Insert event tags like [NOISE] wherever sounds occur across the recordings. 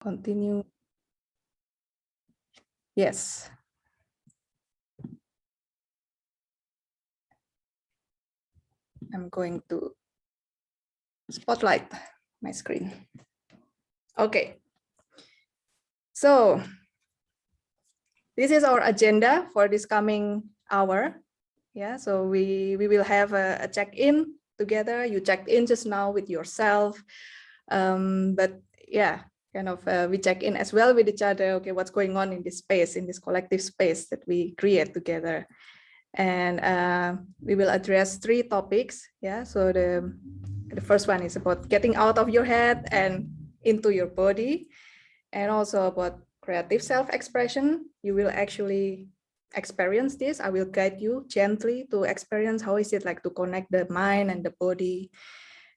continue. Yes. I'm going to spotlight my screen. Okay. So this is our agenda for this coming hour. Yeah, so we, we will have a, a check-in together. You checked in just now with yourself. Um, but yeah, kind of uh, we check in as well with each other. Okay, what's going on in this space, in this collective space that we create together. And uh, we will address three topics. Yeah, so the, the first one is about getting out of your head and into your body. And also about creative self-expression. You will actually experience this. I will guide you gently to experience how is it like to connect the mind and the body.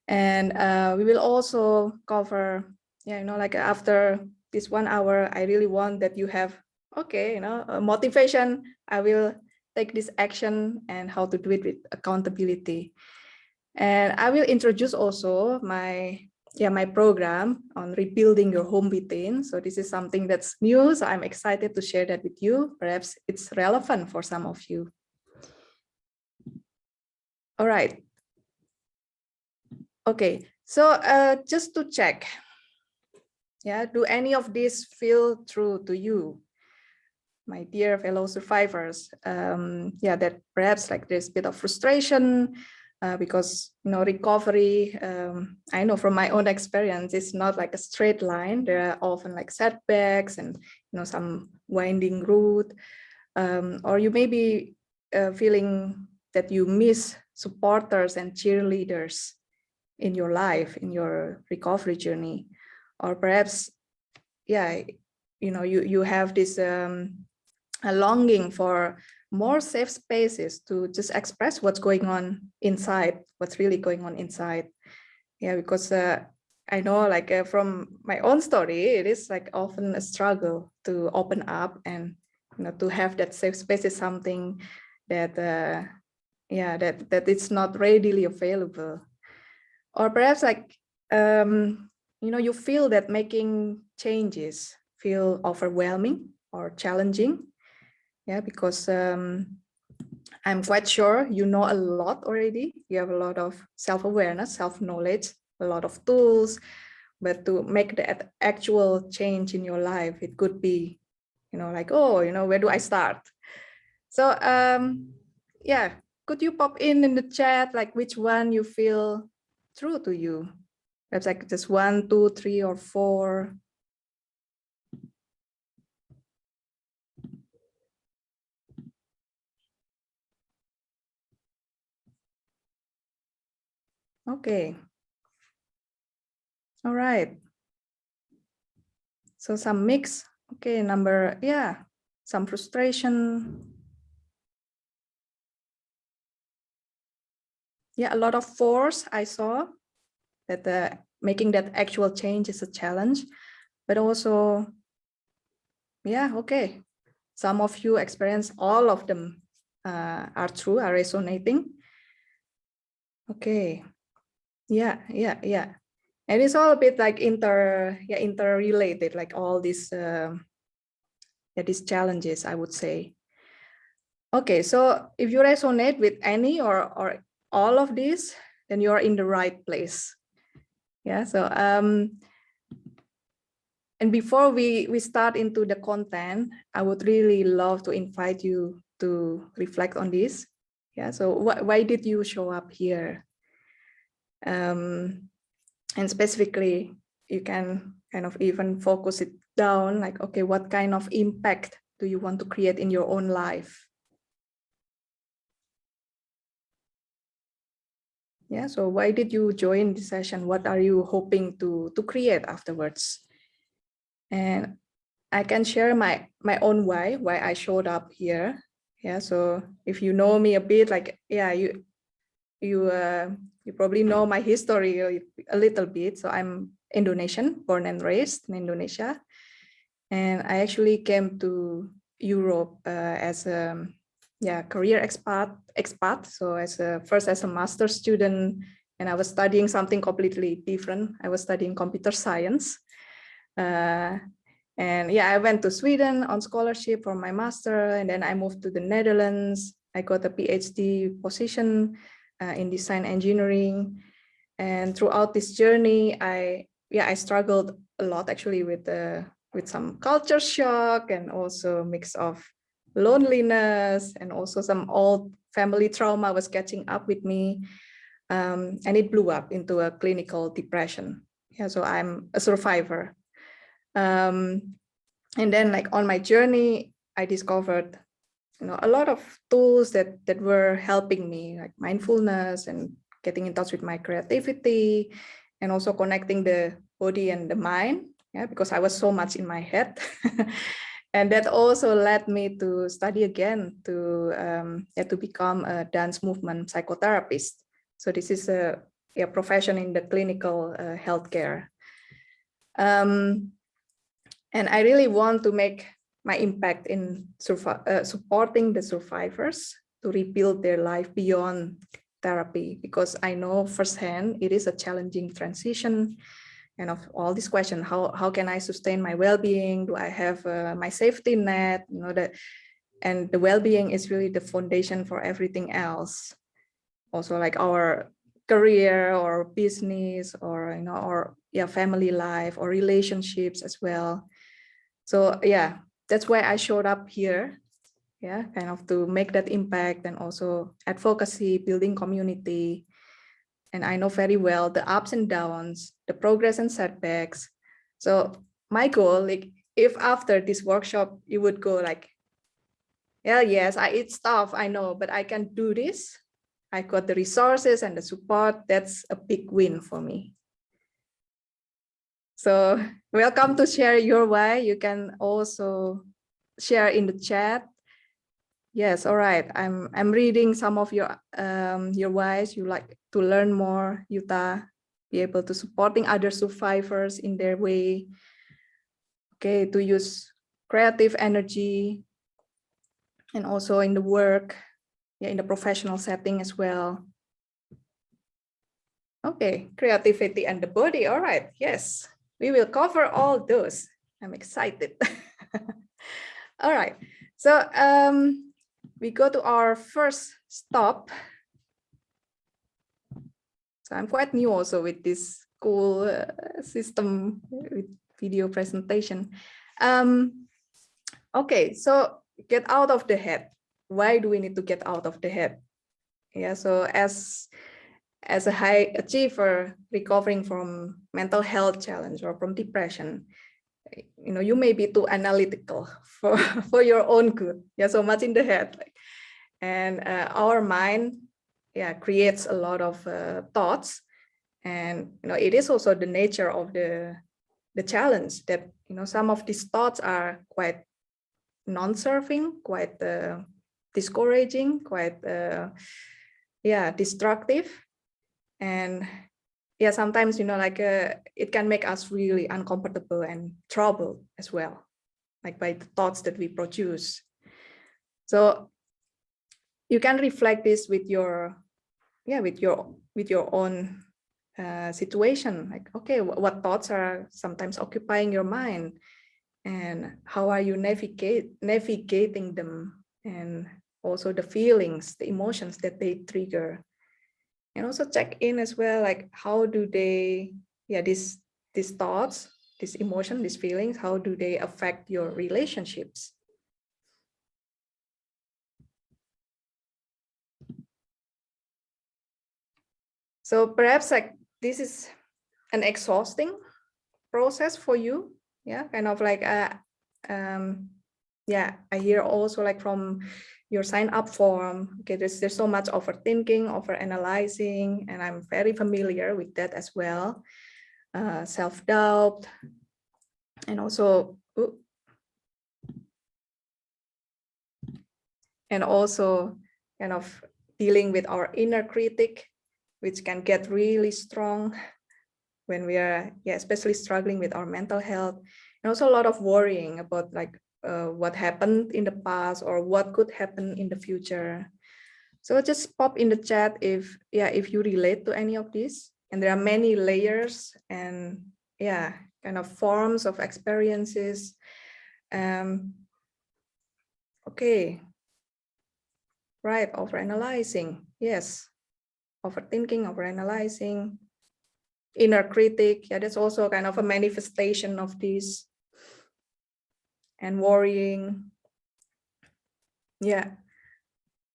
And uh, we will also cover, yeah, you know, like after this one hour, I really want that you have, okay, you know, motivation. I will take this action and how to do it with accountability. And I will introduce also my yeah, my program on rebuilding your home within. So this is something that's new. So I'm excited to share that with you. Perhaps it's relevant for some of you. All right. Okay, so uh, just to check, yeah, do any of these feel true to you? My dear fellow survivors, um, yeah, that perhaps like there's a bit of frustration, uh, because you know recovery um, i know from my own experience it's not like a straight line. There are often like setbacks and you know some winding route. Um, or you may be uh, feeling that you miss supporters and cheerleaders in your life in your recovery journey or perhaps yeah you know you you have this um, a longing for more safe spaces to just express what's going on inside, what's really going on inside. Yeah, because uh, I know like uh, from my own story, it is like often a struggle to open up and you know to have that safe space is something that uh, yeah that that it's not readily available, or perhaps like um, you know you feel that making changes feel overwhelming or challenging yeah, because um, I'm quite sure you know a lot already. You have a lot of self-awareness, self-knowledge, a lot of tools, but to make the actual change in your life, it could be, you know, like, oh, you know, where do I start? So, um, yeah, could you pop in in the chat, like which one you feel true to you? Perhaps like just one, two, three, or four. Okay. All right. So some mix. Okay, number, yeah, some frustration. Yeah, a lot of force I saw that the making that actual change is a challenge, but also, yeah, okay. Some of you experience all of them uh, are true, are resonating. Okay, yeah, yeah, yeah. And it's all a bit like inter, yeah, interrelated, like all these, uh, yeah, these challenges, I would say. Okay, so if you resonate with any or or all of these, then you are in the right place. Yeah, so um, and before we we start into the content, I would really love to invite you to reflect on this. Yeah, so wh why did you show up here? Um, and specifically, you can kind of even focus it down like, okay, what kind of impact do you want to create in your own life? Yeah, so why did you join the session? What are you hoping to, to create afterwards? And I can share my, my own why, why I showed up here. Yeah, so if you know me a bit, like, yeah, you, you uh, you probably know my history a little bit. So I'm Indonesian, born and raised in Indonesia. And I actually came to Europe uh, as a yeah career expat expat. So as a first as a master student, and I was studying something completely different. I was studying computer science. Uh, and yeah, I went to Sweden on scholarship for my master, and then I moved to the Netherlands. I got a PhD position uh, in design engineering. And throughout this journey, I yeah, I struggled a lot actually with the with some culture shock and also mix of loneliness and also some old family trauma was catching up with me. Um, and it blew up into a clinical depression. Yeah, so I'm a survivor. Um, and then like on my journey, I discovered you know, a lot of tools that, that were helping me like mindfulness and getting in touch with my creativity and also connecting the body and the mind yeah because i was so much in my head [LAUGHS] and that also led me to study again to um, yeah, to become a dance movement psychotherapist. So this is a, a profession in the clinical uh, healthcare. Um, and i really want to make my impact in uh, supporting the survivors to rebuild their life beyond therapy because i know firsthand it is a challenging transition kind of all these questions how how can i sustain my well-being? Do i have uh, my safety net? You know that and the well-being is really the foundation for everything else. Also like our career or business or you know or yeah family life or relationships as well. So yeah that's why i showed up here yeah kind of to make that impact and also advocacy building community and I know very well the ups and downs, the progress and setbacks. So my goal, like if after this workshop, you would go like, yeah, yes, I eat stuff, I know, but I can do this. I got the resources and the support. That's a big win for me. So [LAUGHS] welcome to share your why. You can also share in the chat Yes, all right. I'm I'm reading some of your um your whys. You like to learn more, Yuta, be able to supporting other survivors in their way. Okay, to use creative energy and also in the work, yeah, in the professional setting as well. Okay, creativity and the body. All right, yes, we will cover all those. I'm excited. [LAUGHS] all right, so um, we go to our first stop. So I'm quite new also with this cool uh, system with video presentation. Um, okay, so get out of the head. Why do we need to get out of the head? Yeah, so as as a high achiever recovering from mental health challenge or from depression, you know, you may be too analytical [LAUGHS] for, for your own good. Yeah, so much in the head. Like, and uh, our mind, yeah, creates a lot of uh, thoughts. And, you know, it is also the nature of the, the challenge that, you know, some of these thoughts are quite non-serving, quite uh, discouraging, quite, uh, yeah, destructive. And yeah, sometimes, you know, like uh, it can make us really uncomfortable and troubled as well, like by the thoughts that we produce. So you can reflect this with your, yeah, with your, with your own uh, situation. Like, okay, what thoughts are sometimes occupying your mind? And how are you navigate navigating them? And also the feelings, the emotions that they trigger? And also check in as well like how do they yeah these these thoughts these emotions these feelings how do they affect your relationships so perhaps like this is an exhausting process for you yeah kind of like uh um yeah i hear also like from your sign up form. Okay, there's, there's so much overthinking, over analyzing, and I'm very familiar with that as well. Uh, Self-doubt, and also, ooh, and also kind of dealing with our inner critic, which can get really strong when we are, yeah, especially struggling with our mental health, and also a lot of worrying about like uh, what happened in the past or what could happen in the future. So just pop in the chat if yeah if you relate to any of these. And there are many layers and yeah kind of forms of experiences. Um, okay, right, overanalyzing, yes, overthinking, overanalyzing, inner critic, yeah, that's also kind of a manifestation of this, and worrying, yeah.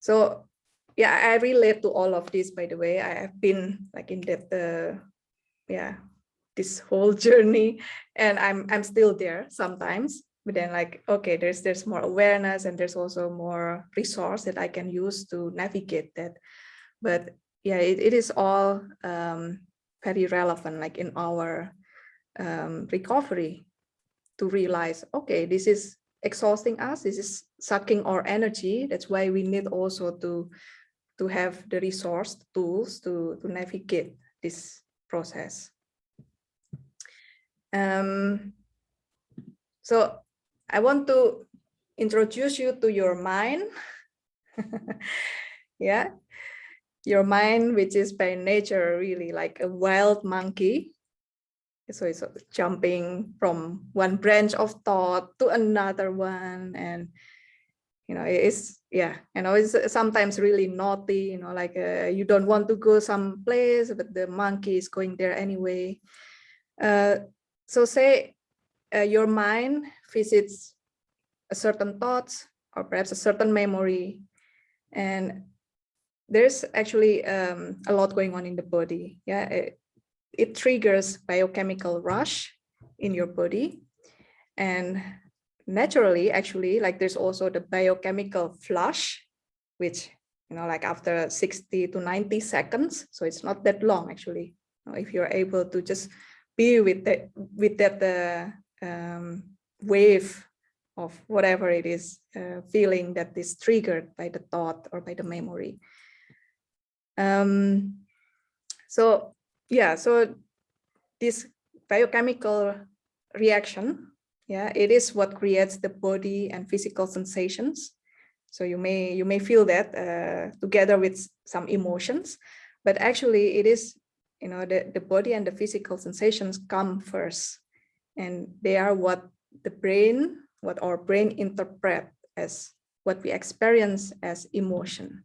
So yeah, I relate to all of this, by the way. I have been like in that, uh, yeah, this whole [LAUGHS] journey and I'm, I'm still there sometimes, but then like, okay, there's, there's more awareness and there's also more resource that I can use to navigate that. But yeah, it, it is all um, very relevant, like in our um, recovery to realize, okay, this is exhausting us, this is sucking our energy. That's why we need also to to have the resource tools to, to navigate this process. Um, so I want to introduce you to your mind. [LAUGHS] yeah, your mind, which is by nature really like a wild monkey. So it's jumping from one branch of thought to another one and you know it's yeah you know it's sometimes really naughty you know like uh, you don't want to go some place but the monkey is going there anyway uh, so say uh, your mind visits a certain thoughts or perhaps a certain memory and there's actually um, a lot going on in the body yeah it, it triggers biochemical rush in your body and naturally, actually, like there's also the biochemical flush, which, you know, like after 60 to 90 seconds. So it's not that long, actually. If you're able to just be with that, with that uh, um, wave of whatever it is, uh, feeling that is triggered by the thought or by the memory. Um, so yeah, so this biochemical reaction yeah it is what creates the body and physical sensations. So you may you may feel that uh, together with some emotions but actually it is you know the, the body and the physical sensations come first and they are what the brain what our brain interpret as what we experience as emotion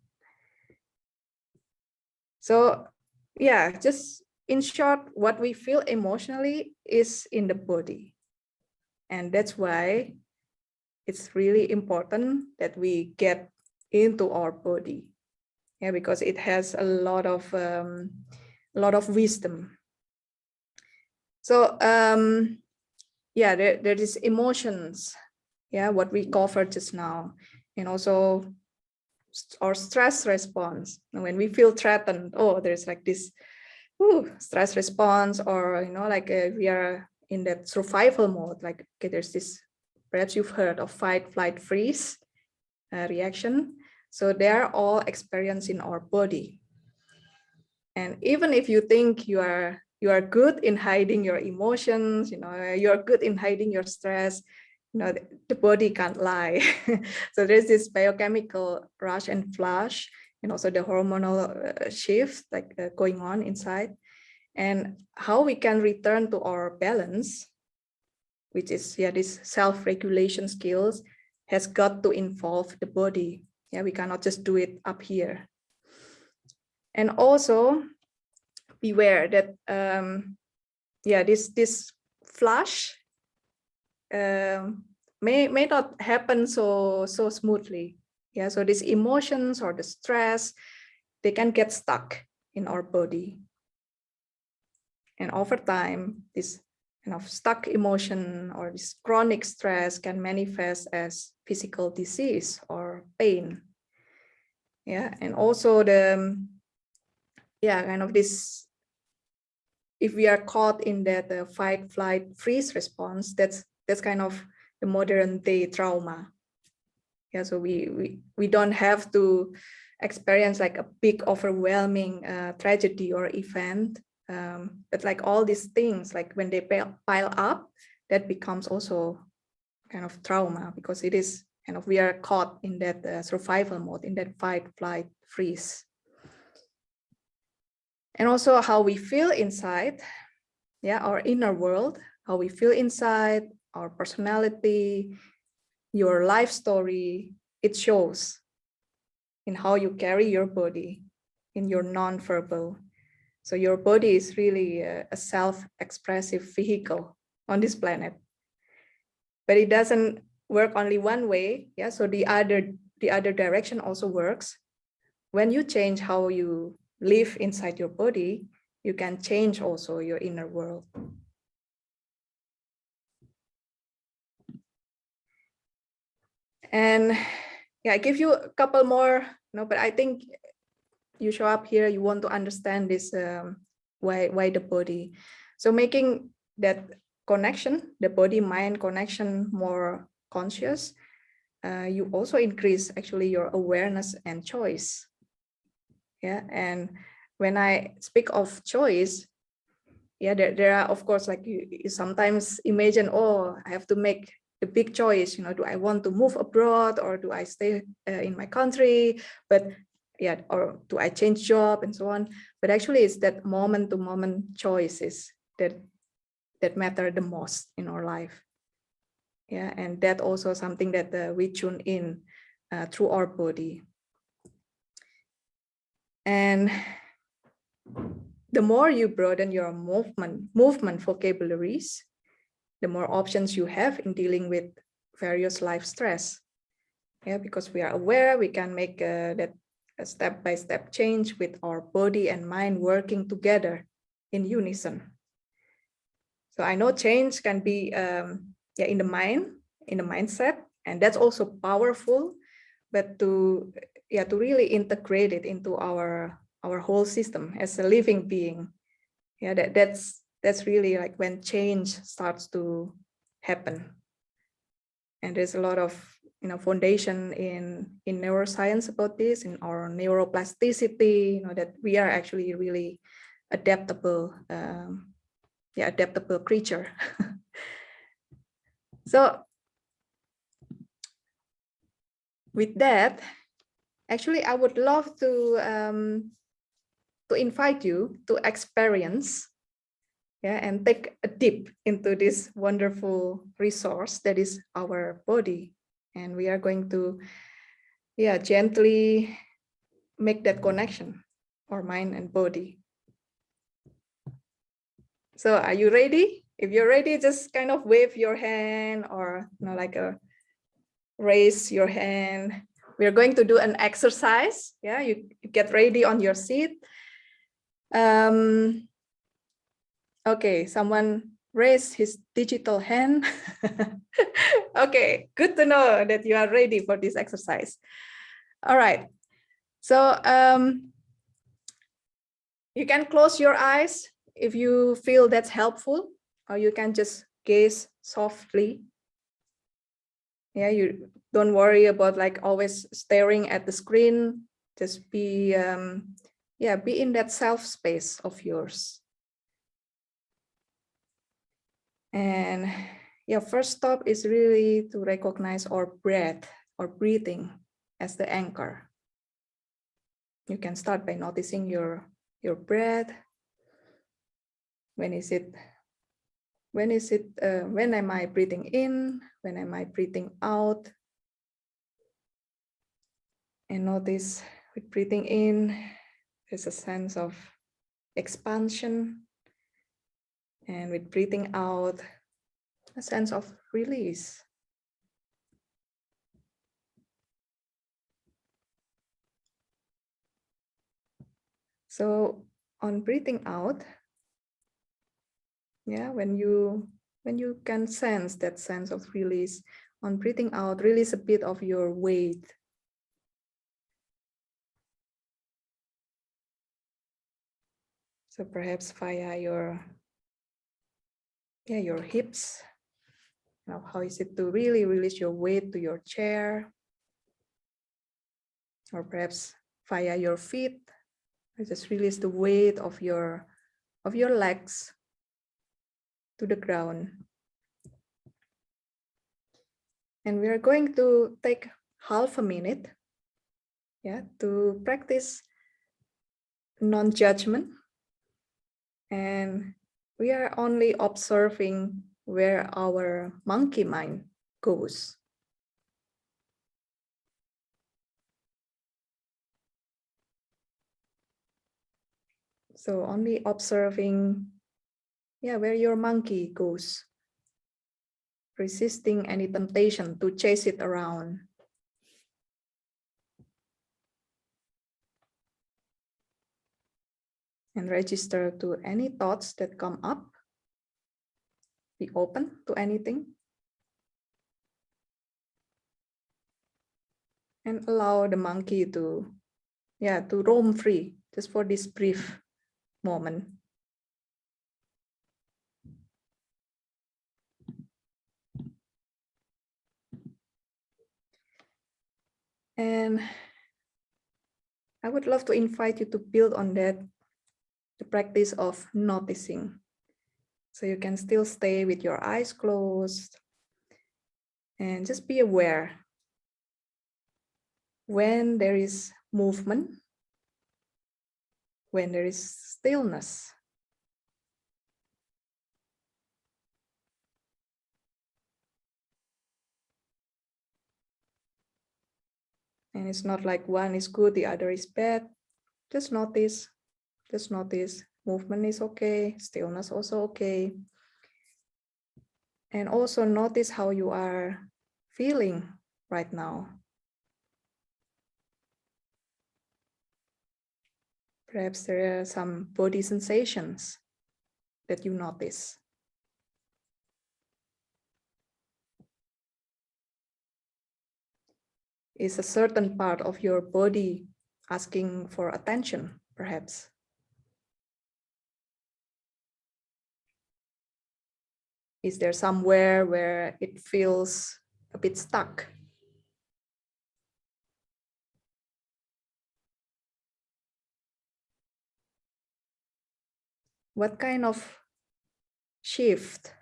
so yeah just in short what we feel emotionally is in the body and that's why it's really important that we get into our body. Yeah, because it has a lot of um, a lot of wisdom. So um, yeah, there, there is emotions, yeah, what we covered just now, and also our stress response. When we feel threatened, oh, there's like this ooh, stress response, or you know, like uh, we are in that survival mode, like okay, there's this, perhaps you've heard of fight, flight, freeze uh, reaction. So they're all experienced in our body. And even if you think you are you are good in hiding your emotions, you know, you're good in hiding your stress, you know, the, the body can't lie. [LAUGHS] so there's this biochemical rush and flush, and also the hormonal uh, shift like uh, going on inside and how we can return to our balance, which is yeah, this self-regulation skills has got to involve the body. Yeah, we cannot just do it up here. And also beware that um, yeah, this this flush um, may may not happen so so smoothly. Yeah, so these emotions or the stress, they can get stuck in our body. And over time, this kind of stuck emotion or this chronic stress can manifest as physical disease or pain. Yeah, and also the, yeah, kind of this, if we are caught in that uh, fight, flight, freeze response, that's that's kind of the modern day trauma. Yeah, so we we we don't have to experience like a big overwhelming uh, tragedy or event um, but like all these things, like when they pile up, that becomes also kind of trauma because it is kind of, we are caught in that uh, survival mode, in that fight, flight, freeze. And also how we feel inside, yeah, our inner world, how we feel inside, our personality, your life story, it shows in how you carry your body, in your non-verbal. So your body is really a, a self-expressive vehicle on this planet. But it doesn't work only one way. Yeah, so the other the other direction also works. When you change how you live inside your body, you can change also your inner world. And yeah, I give you a couple more, no, but I think you show up here, you want to understand this, um, why, why the body. So making that connection, the body mind connection more conscious, uh, you also increase actually your awareness and choice. Yeah, and when I speak of choice, yeah, there, there are, of course, like you, you sometimes imagine, oh, I have to make a big choice, you know, do I want to move abroad or do I stay uh, in my country? But yeah, or do I change job and so on? But actually it's that moment to moment choices that that matter the most in our life. Yeah, and that also something that uh, we tune in uh, through our body. And the more you broaden your movement, movement vocabularies, the more options you have in dealing with various life stress. Yeah, because we are aware, we can make uh, that a step-by-step -step change with our body and mind working together in unison. So I know change can be um, yeah, in the mind, in the mindset, and that's also powerful, but to yeah, to really integrate it into our our whole system as a living being. Yeah, that, that's that's really like when change starts to happen. And there's a lot of you know foundation in in neuroscience about this, in our neuroplasticity, you know, that we are actually really adaptable, um, yeah, adaptable creature. [LAUGHS] so with that, actually, I would love to um, to invite you to experience yeah, and take a dip into this wonderful resource that is our body. And we are going to yeah, gently make that connection, our mind and body. So are you ready? If you're ready, just kind of wave your hand or you know, like a raise your hand. We're going to do an exercise. Yeah, you, you get ready on your seat um, okay, someone raised his digital hand. [LAUGHS] okay, good to know that you are ready for this exercise. All right, so um, you can close your eyes if you feel that's helpful, or you can just gaze softly. Yeah, you don't worry about like always staring at the screen. Just be um, yeah, be in that self space of yours. And your first stop is really to recognize our breath or breathing as the anchor. You can start by noticing your, your breath. When is it, when is it, uh, when am I breathing in? When am I breathing out? And notice with breathing in, there's a sense of expansion and with breathing out, a sense of release. So on breathing out, yeah, when you when you can sense that sense of release, on breathing out, release a bit of your weight So perhaps via your, yeah, your hips. Now, how is it to really release your weight to your chair? Or perhaps via your feet. Just release the weight of your of your legs to the ground. And we are going to take half a minute yeah, to practice non-judgment and we are only observing where our monkey mind goes. So only observing, yeah, where your monkey goes, resisting any temptation to chase it around. And register to any thoughts that come up. Be open to anything. And allow the monkey to, yeah, to roam free just for this brief moment. And I would love to invite you to build on that, the practice of noticing. So you can still stay with your eyes closed and just be aware when there is movement when there is stillness. And it's not like one is good, the other is bad. Just notice, just notice movement is okay, stillness also okay. And also notice how you are feeling right now. Perhaps there are some body sensations that you notice. Is a certain part of your body asking for attention, perhaps? Is there somewhere where it feels a bit stuck? what kind of shift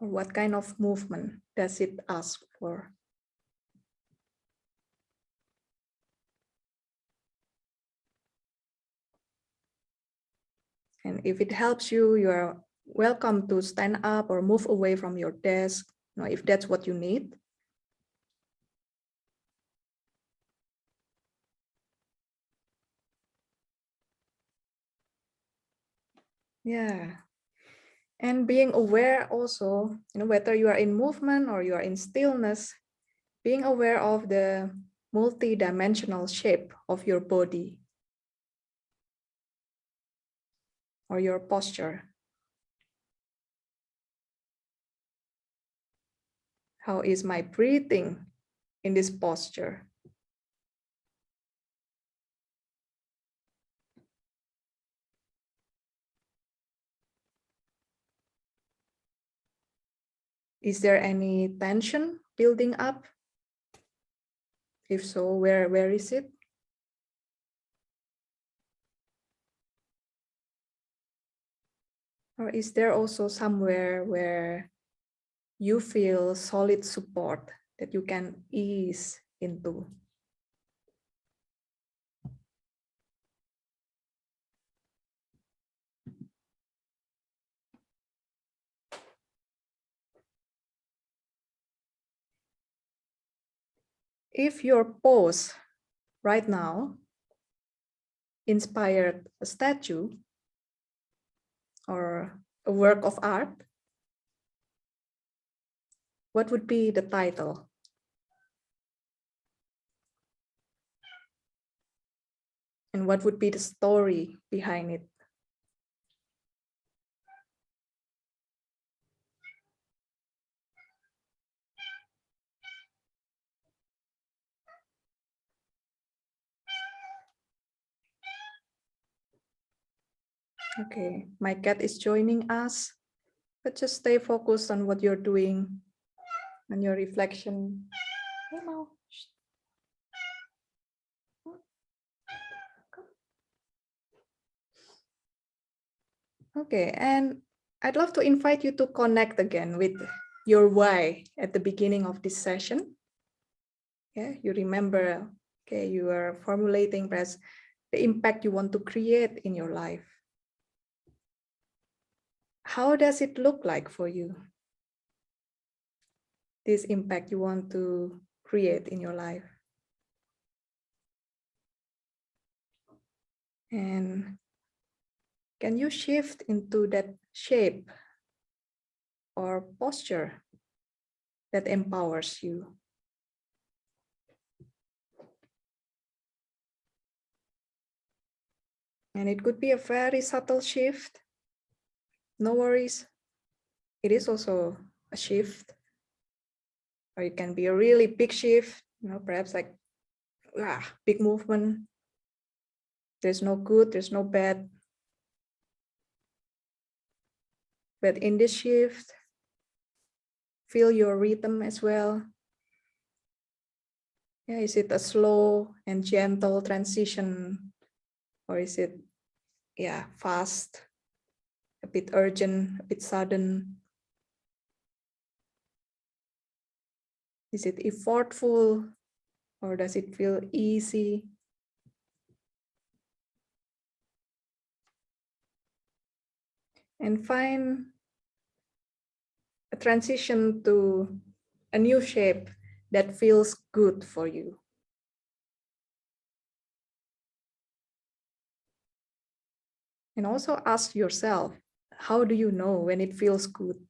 or what kind of movement does it ask for? And if it helps you, you are welcome to stand up or move away from your desk, you know, if that's what you need. Yeah. And being aware also, you know, whether you are in movement or you are in stillness, being aware of the multi-dimensional shape of your body or your posture. How is my breathing in this posture? Is there any tension building up? If so, where, where is it? Or is there also somewhere where you feel solid support that you can ease into? if your pose right now inspired a statue or a work of art, what would be the title? And what would be the story behind it? Okay, my cat is joining us, but just stay focused on what you're doing and your reflection. Okay, and I'd love to invite you to connect again with your why at the beginning of this session. Yeah, you remember, okay, you are formulating perhaps the impact you want to create in your life how does it look like for you? This impact you want to create in your life. And can you shift into that shape or posture that empowers you? And it could be a very subtle shift. No worries. It is also a shift. Or it can be a really big shift, you know, perhaps like ah, big movement. There's no good, there's no bad. But in this shift, feel your rhythm as well. Yeah, is it a slow and gentle transition or is it yeah fast a bit urgent a bit sudden is it effortful or does it feel easy and find a transition to a new shape that feels good for you And also ask yourself, how do you know when it feels good?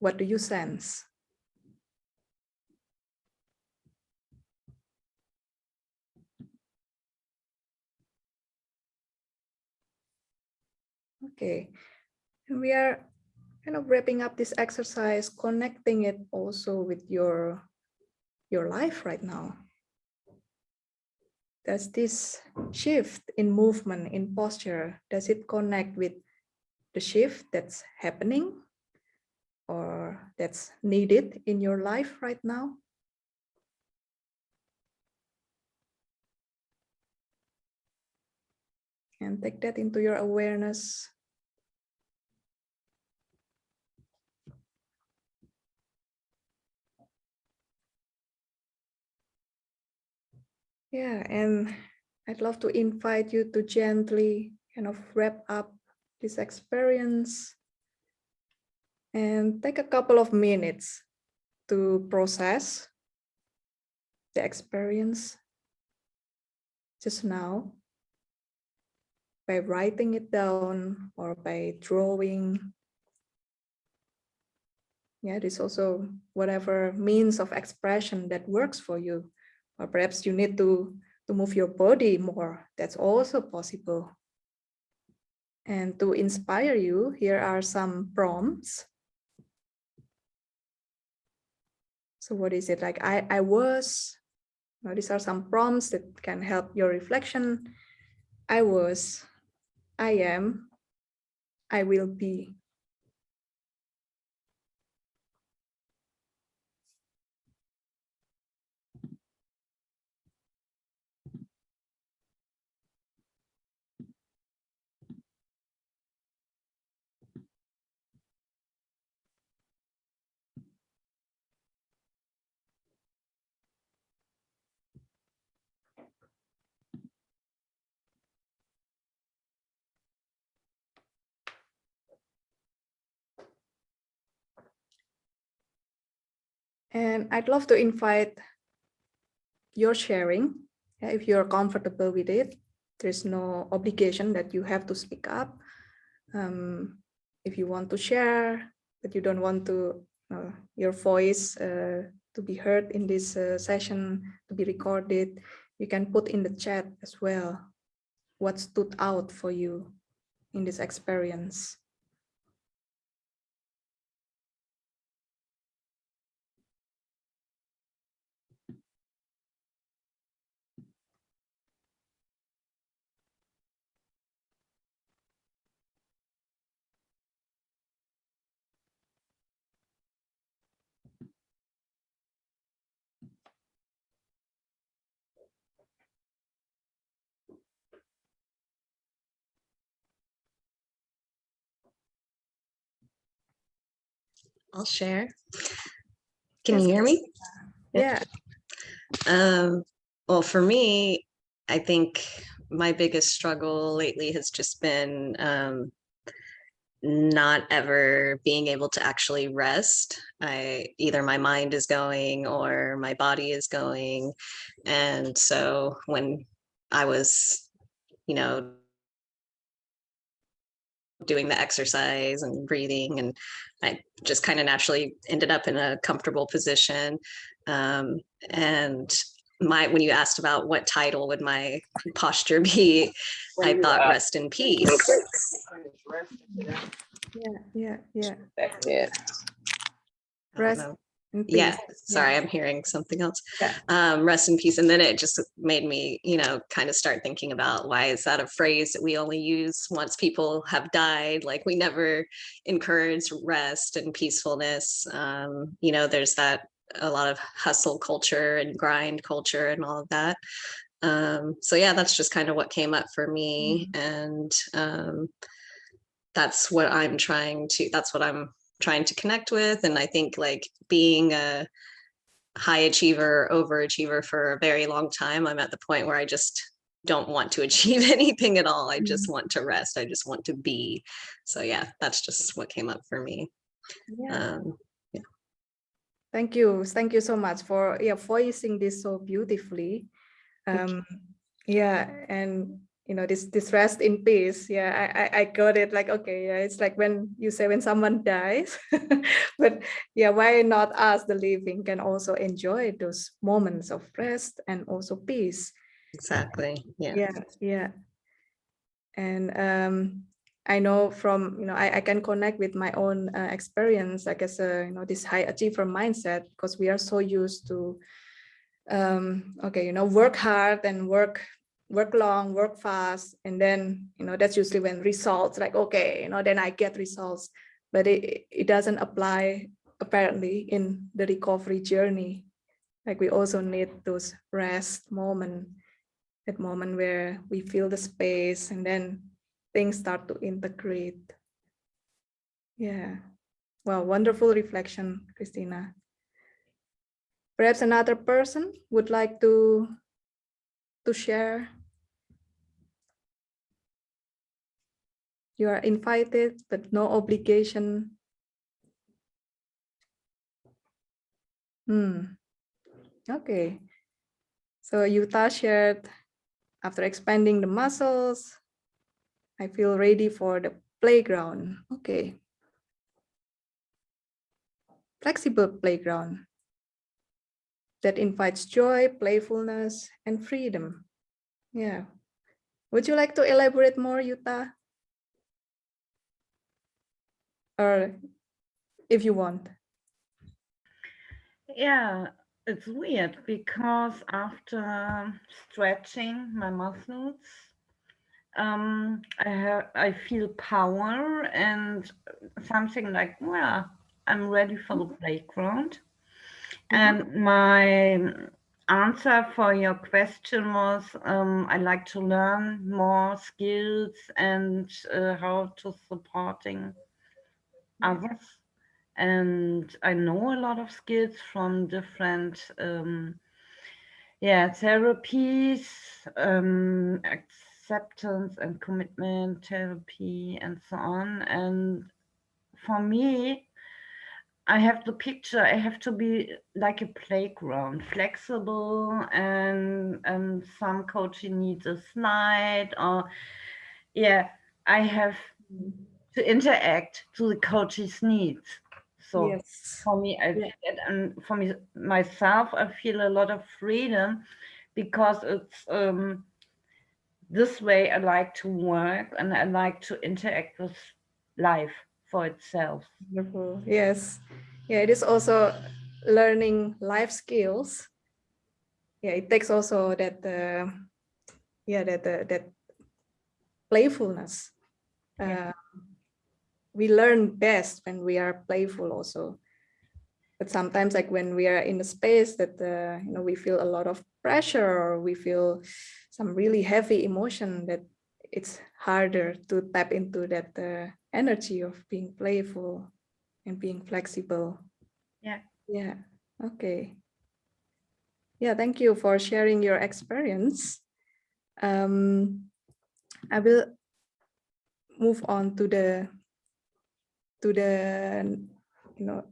What do you sense? Okay, we are kind of wrapping up this exercise, connecting it also with your, your life right now does this shift in movement, in posture, does it connect with the shift that's happening or that's needed in your life right now? And take that into your awareness. Yeah, and I'd love to invite you to gently kind of wrap up this experience and take a couple of minutes to process the experience just now by writing it down or by drawing. Yeah, there's also whatever means of expression that works for you or perhaps you need to, to move your body more. That's also possible. And to inspire you, here are some prompts. So what is it like? I, I was, now these are some prompts that can help your reflection. I was, I am, I will be. And I'd love to invite your sharing, if you're comfortable with it. There's no obligation that you have to speak up. Um, if you want to share, but you don't want to uh, your voice uh, to be heard in this uh, session, to be recorded, you can put in the chat as well what stood out for you in this experience. I'll share. Can you hear me? Yeah. Um, well, for me, I think my biggest struggle lately has just been um, not ever being able to actually rest. I either my mind is going or my body is going. And so when I was, you know, doing the exercise and breathing and I just kind of naturally ended up in a comfortable position. Um, and my when you asked about what title would my posture be, I thought rest in peace. Yeah, yeah, yeah. That's it. Rest know. in Yeah, sorry, I'm hearing something else. Yeah. Um, rest in peace. And then it just made me, you know, kind of start thinking about why is that a phrase that we only use once people have died? Like we never encourage rest and peacefulness. Um, you know, there's that a lot of hustle culture and grind culture and all of that. Um, so yeah, that's just kind of what came up for me. And um, that's what I'm trying to, that's what I'm trying to connect with. And I think like being a high achiever, overachiever for a very long time, I'm at the point where I just don't want to [LAUGHS] achieve anything at all. I just want to rest. I just want to be. So yeah, that's just what came up for me. Yeah. Um, Thank you. Thank you so much for yeah voicing this so beautifully. Um, yeah, and you know this this rest in peace. Yeah, I, I I got it. Like okay, yeah, it's like when you say when someone [LAUGHS] dies, but yeah, why not us, the living, can also enjoy those moments of rest and also peace. exactly. Yeah. yeah yeah and um i know from you know i, I can connect with my own uh, experience like as a you know this high achiever mindset because we are so used to um okay you know work hard and work work long work fast and then you know that's usually when results like okay you know then i get results but it it doesn't apply apparently in the recovery journey like we also need those rest moment that moment where we feel the space and then things start to integrate. Yeah. Well, wonderful reflection, Christina. Perhaps another person would like to, to share. You are invited, but no obligation. Hmm. Okay. So Yuta shared after expanding the muscles, I feel ready for the playground. Okay. Flexible playground that invites joy, playfulness, and freedom. Yeah. Would you like to elaborate more, Yuta? Or if you want. Yeah, it's weird because after stretching my muscles, um, I have I feel power and something like, well, I'm ready for the playground. And my answer for your question was, um, I like to learn more skills and uh, how to supporting others and I know a lot of skills from different um, yeah therapies, um, acceptance and commitment therapy and so on. And for me, I have the picture, I have to be like a playground, flexible and and some coaching needs a slide or yeah, I have to interact to the coach's needs. So yes. for me, I Yeah. and- for me myself, I feel a lot of freedom because it's um, this way I like to work and I like to interact with life for itself. Wonderful. Yes. Yeah, it is also learning life skills. Yeah, it takes also that uh, yeah, that uh, that playfulness. Yeah. We learn best when we are playful also. But sometimes like when we are in a space that uh, you know we feel a lot of pressure or we feel some really heavy emotion that it's harder to tap into that uh, energy of being playful and being flexible. Yeah. Yeah. Okay. Yeah, thank you for sharing your experience. Um, I will move on to the to the, you know,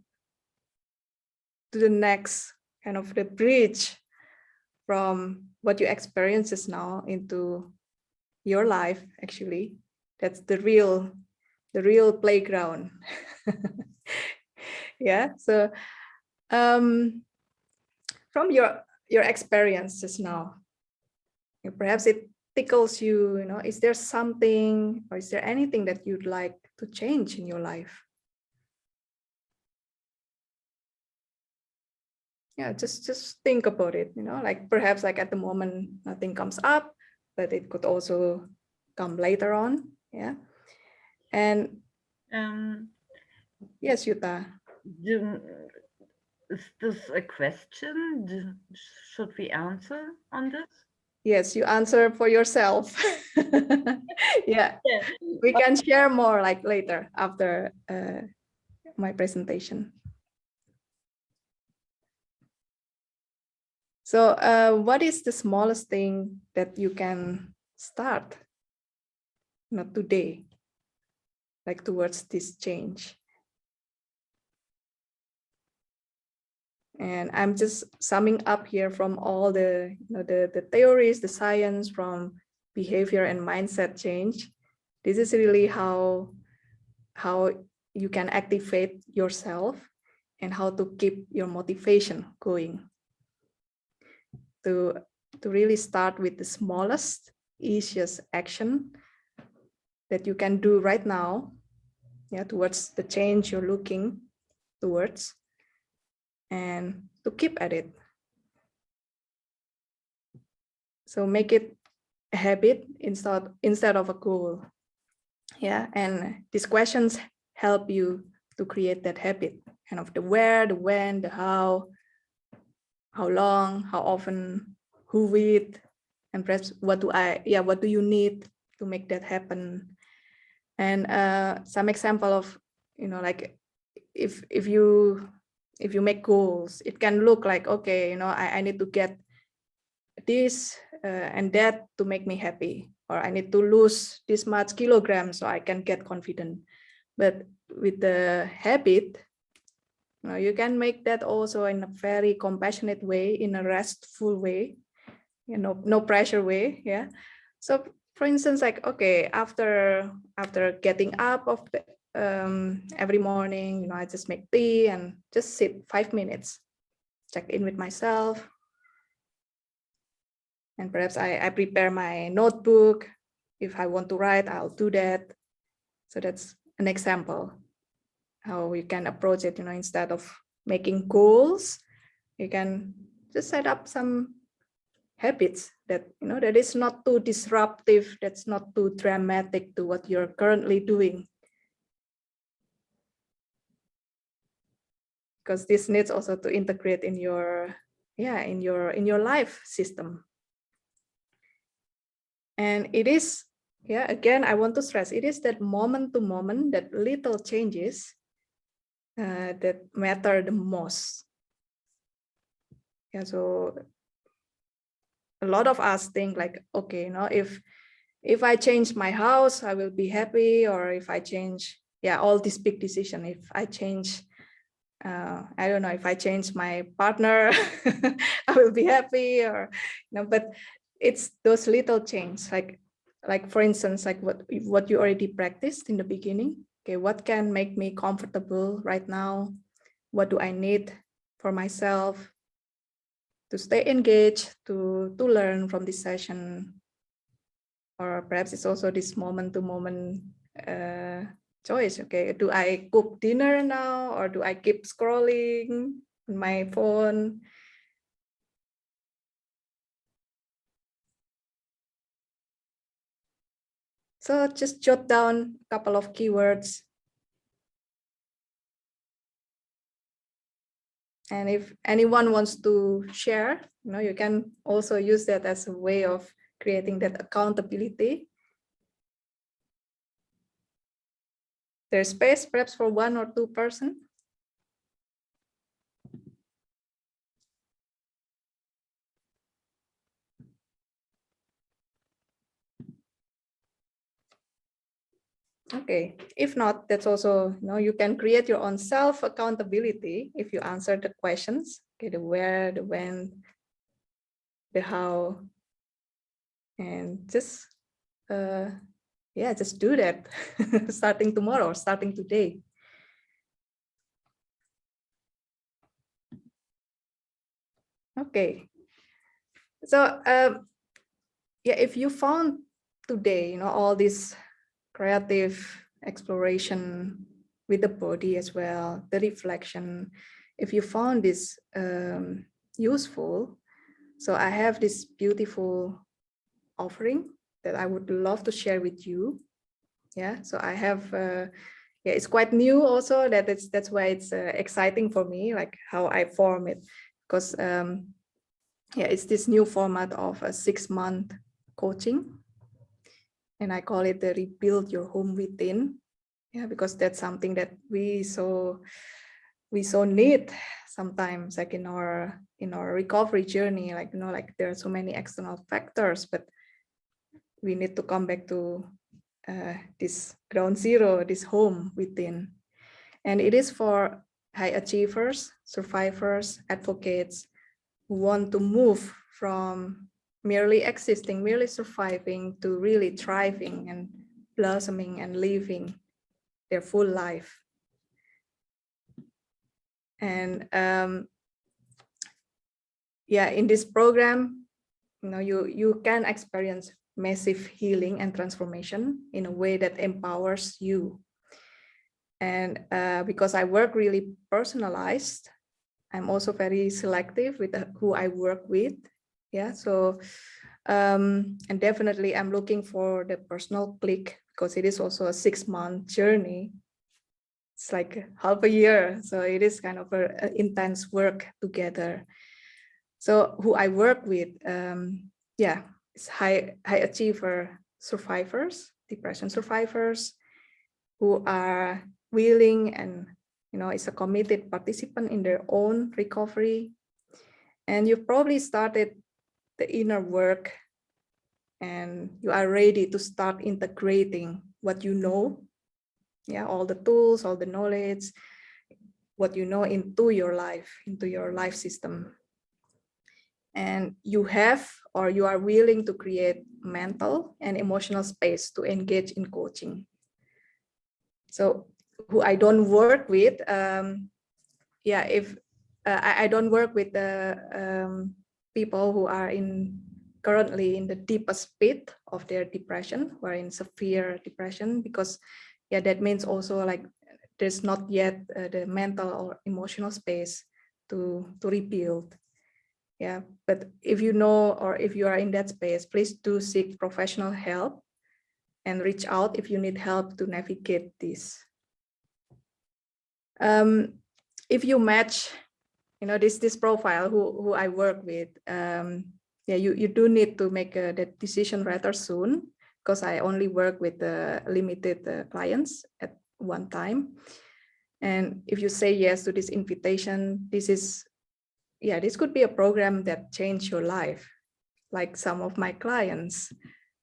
to the next kind of the bridge from what you experiences now into your life actually. That's the real the real playground. [LAUGHS] Yeah so um from your your experiences now perhaps it tickles you you know is there something or is there anything that you'd like to change in your life yeah just just think about it you know like perhaps like at the moment nothing comes up but it could also come later on yeah and Um, yes yuta do- is this a question? Do- Should we answer on this? Yes you answer for yourself. [LAUGHS] Yeah. Yeah. we can share more like later after uh, my presentation. So uh, what is the smallest thing that you can start? Not today. Like towards this change and i'm just summing up here from all the you know the the theories the science from behavior and mindset change. This is really how how you can activate yourself and how to keep your motivation going. To to really start with the smallest easiest action that you can do right now yeah towards the change you're looking towards and to keep at it. So make it a habit instead instead of a goal. Yeah and these questions help you to create that habit kind of the where the when the how how long how often who with and perhaps what do i yeah what do you need to make that happen. And uh some example of you know like if if you if you make goals it can look like okay you know i, I need to get this uh, and that to make me happy or i need to lose this much kilograms so i can get confident. But with the habit you, know, you can make that also in a very compassionate way in a restful way you know no pressure way yeah. So for instance like okay after after getting up of the um every morning you know i just make tea and just sit five minutes check in with myself and perhaps I, I prepare my notebook. If I want to write, I'll do that. So that's an example how you can approach it, you know, instead of making goals, you can just set up some habits that, you know, that is not too disruptive, that's not too dramatic to what you're currently doing. Because this needs also to integrate in your, yeah, in your, in your life system. And it is, yeah, again, I want to stress, it is that moment to moment, that little changes uh, that matter the most. Yeah, so a lot of us think like, okay, you know, if if I change my house, I will be happy, or if I change, yeah, all these big decision, if I change, uh, I don't know, if I change my partner, [LAUGHS] I will be happy, or you know, but it's those little changes like like for instance like what what you already practiced in the beginning. Okay what can make me comfortable right now? What do i need for myself to stay engaged to to learn from this session? Or perhaps it's also this moment to moment uh, choice okay do i cook dinner now or do i keep scrolling on my phone So just jot down a couple of keywords. And if anyone wants to share, you know, you can also use that as a way of creating that accountability. There's space perhaps for one or two person. Okay, if not, that's also, you know, you can create your own self accountability if you answer the questions, okay, the where, the when, the how, and just, uh, yeah, just do that. [LAUGHS] Starting tomorrow, starting today. Okay, so um, yeah, if you found today, you know, all this creative exploration with the body as well, the reflection, if you found this um, useful, so I have this beautiful offering that I would love to share with you. Yeah, so I have, uh, yeah, it's quite new also that it's, that's why it's uh, exciting for me, like how I form it, because um, yeah, it's this new format of a six month coaching. And I call it the rebuild your home within. Yeah, because that's something that we so we so need sometimes like in our in our recovery journey, like you know, like there are so many external factors, but we need to come back to uh, this ground zero, this home within. And it is for high achievers, survivors, advocates who want to move from merely existing, merely surviving to really thriving and blossoming and living their full life. And um, yeah, in this program, you know, you, you can experience massive healing and transformation in a way that empowers you. And uh, because I work really personalized, I'm also very selective with who I work with. Yeah, so um, and definitely I'm looking for the personal click because it is also a six month journey. It's like half a year, so it is kind of a, a intense work together. So who I work with, um, yeah, high high achiever survivors, depression survivors, who are willing and you know, is a committed participant in their own recovery. And you've probably started the inner work and you are ready to start integrating what you know. Yeah, all the tools, all the knowledge, what you know into your life, into your life system. And you have or you are willing to create mental and emotional space to engage in coaching. So who I don't work with, um, yeah, if uh, I, I, don't work with the um, people who are in currently in the deepest pit of their depression or in severe depression, because yeah, that means also like there's not yet uh, the mental or emotional space to to rebuild. Yeah, but if you know or if you are in that space, please do seek professional help and reach out if you need help to navigate this. Um, if you match, you know, this this profile who who I work with, um, yeah, you you do need to make a, that decision rather soon because I only work with the limited uh, clients at one time. And if you say yes to this invitation, this is, yeah, this could be a program that change your life. Like some of my clients,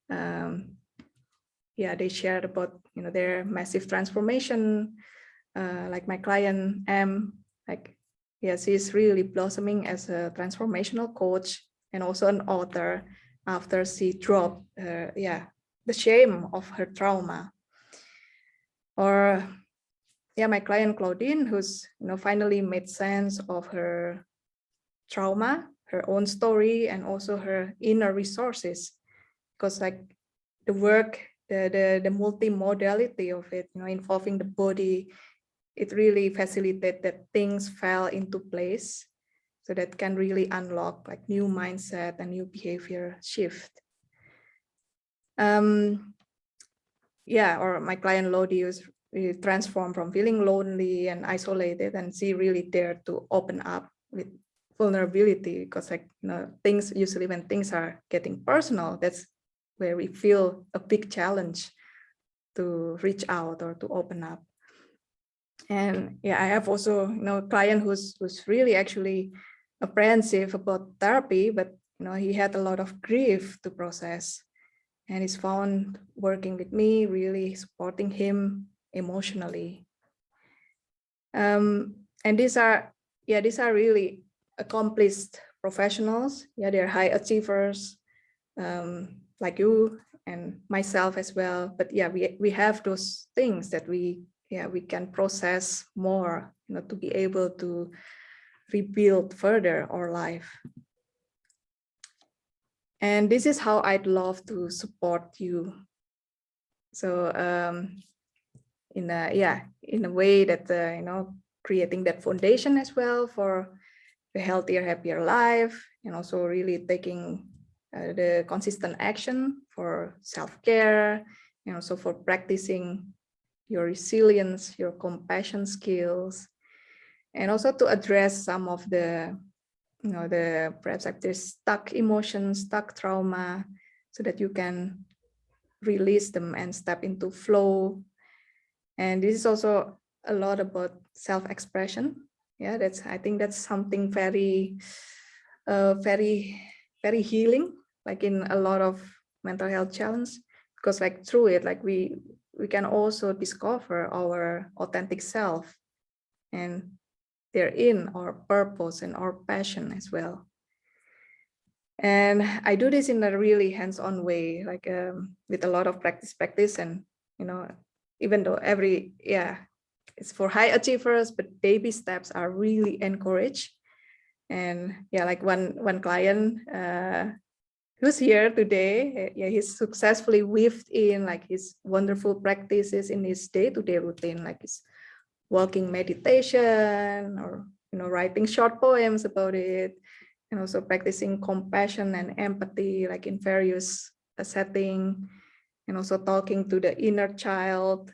um, yeah, they shared about, you know, their massive transformation, uh, like my client M, like yes, she's really blossoming as a transformational coach and also an author after she dropped uh, yeah the shame of her trauma. Or yeah, my client Claudine, who's you know finally made sense of her trauma, her own story, and also her inner resources, because like the work, the the the multimodality of it, you know, involving the body, it really facilitated that things fell into place so that can really unlock like new mindset and new behavior shift. Um, yeah, or my client Lodi was really transformed from feeling lonely and isolated and she really dared to open up with vulnerability because like you know things usually when things are getting personal that's where we feel a big challenge to reach out or to open up and yeah i have also you know a client who's who's really actually apprehensive about therapy but you know he had a lot of grief to process and he's found working with me, really supporting him emotionally. Um, and these are, yeah, these are really accomplished professionals. Yeah, they're high achievers um, like you and myself as well. But yeah, we, we have those things that we, yeah, we can process more, you know, to be able to rebuild further our life. And this is how I'd love to support you. So um, in a, yeah, in a way that, uh, you know, creating that foundation as well for a healthier, happier life, and also really taking uh, the consistent action for self-care, and also for practicing your resilience, your compassion skills, and also to address some of the you know, the perhaps like there's stuck emotions, stuck trauma, so that you can release them and step into flow. And this is also a lot about self-expression. Yeah, that's I think that's something very, uh, very, very healing, like in a lot of mental health challenge, because like through it, like we we can also discover our authentic self and they're in our purpose and our passion as well. And I do this in a really hands-on way, like um, with a lot of practice, practice, and you know, even though every yeah, it's for high achievers, but baby steps are really encouraged. And yeah, like one one client uh, who's here today, yeah, he's successfully weaved in like his wonderful practices in his day-to-day -day routine, like his walking meditation or you know writing short poems about it and also practicing compassion and empathy like in various uh, setting and also talking to the inner child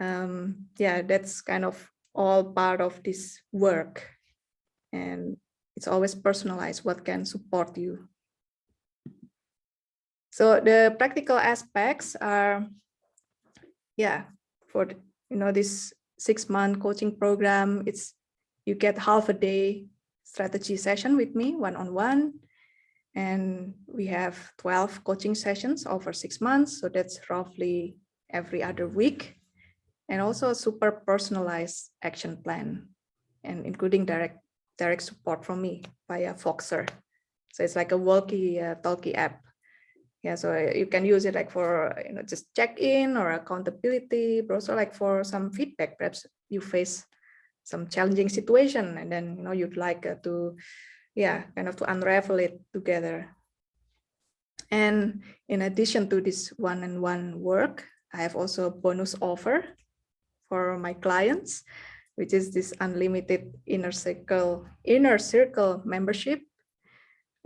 um yeah that's kind of all part of this work and it's always personalized what can support you so the practical aspects are yeah for you know this six month coaching program. It's you get half a day strategy session with me one on one. And we have 12 coaching sessions over six months. So that's roughly every other week. And also a super personalized action plan and including direct direct support from me via Voxer. So it's like a walkie uh, talkie app. Yeah so you can use it like for you know just check in or accountability but also like for some feedback. Perhaps you face some challenging situation and then you know you'd like uh, to yeah kind of to unravel it together. And in addition to this one-on-one -on -one work i have also a bonus offer for my clients which is this unlimited inner circle inner circle membership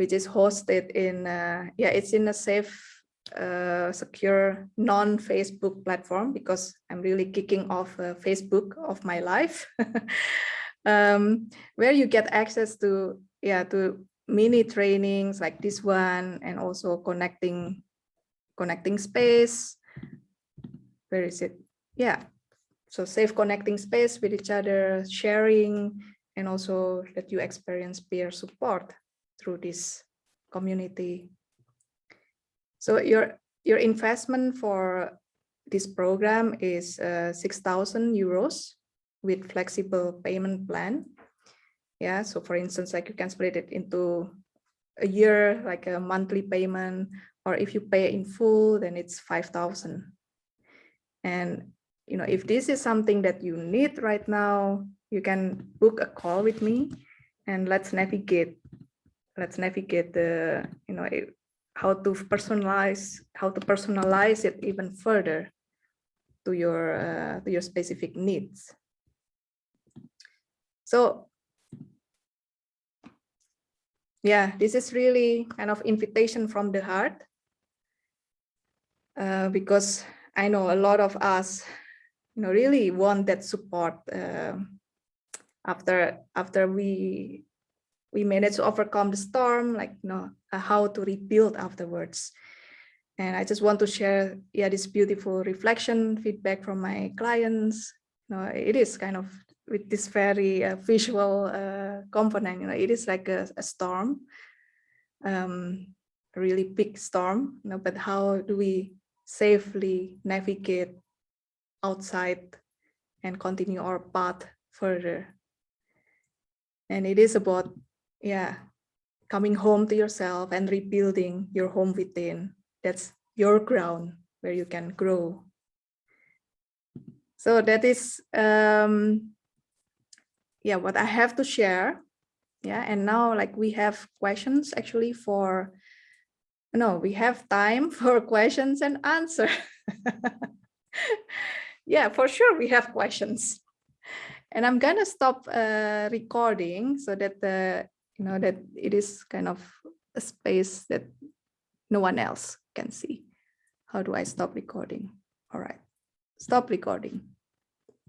which is hosted in, uh, yeah, it's in a safe, uh, secure, non-Facebook platform because I'm really kicking off uh, Facebook of my life, [LAUGHS] um, where you get access to, yeah, to mini trainings like this one and also connecting, connecting space. Where is it? Yeah, so safe connecting space with each other, sharing, and also that you experience peer support through this community. So your your investment for this program is uh, 6,000 euros with flexible payment plan. Yeah, so for instance, like you can split it into a year, like a monthly payment, or if you pay in full, then it's 5,000. And, you know, if this is something that you need right now, you can book a call with me and let's navigate let's navigate the, you know, how to personalize, how to personalize it even further to your, uh, to your specific needs. So yeah, this is really kind of invitation from the heart uh, because I know a lot of us, you know, really want that support uh, after after we we managed to overcome the storm, like you know, uh, how to rebuild afterwards. And I just want to share, yeah, this beautiful reflection feedback from my clients. You know, it is kind of with this very uh, visual uh, component. You know, it is like a, a storm. Um, a really big storm, you know, but how do we safely navigate outside and continue our path further? And it is about, yeah, coming home to yourself and rebuilding your home within. That's your ground where you can grow. So that is, um, yeah, what I have to share. Yeah, and now like we have questions actually for, no, we have time [LAUGHS] for questions and answer. [LAUGHS] yeah, for sure we have [LAUGHS] questions. And I'm gonna stop uh, recording so that the, you know, that it is kind of a space that no one else can see. How do I stop recording? All right, stop recording.